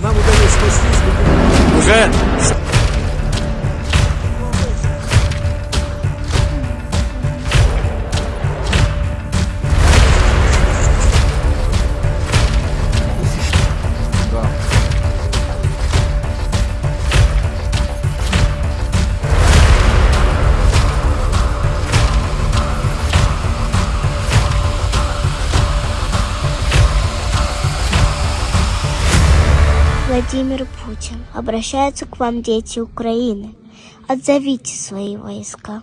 Нам удалось спастись, Владимир Путин. Обращаются к вам дети Украины. Отзовите свои войска.